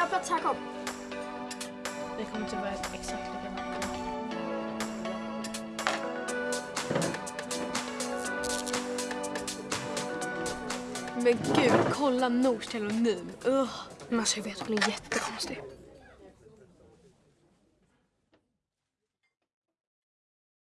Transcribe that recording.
jag har plats här, kom. Det kommer inte vara exakt likadant. Men gud, kolla Nors telonym. Uh. Men alltså jag vet, hon är jättekonstig.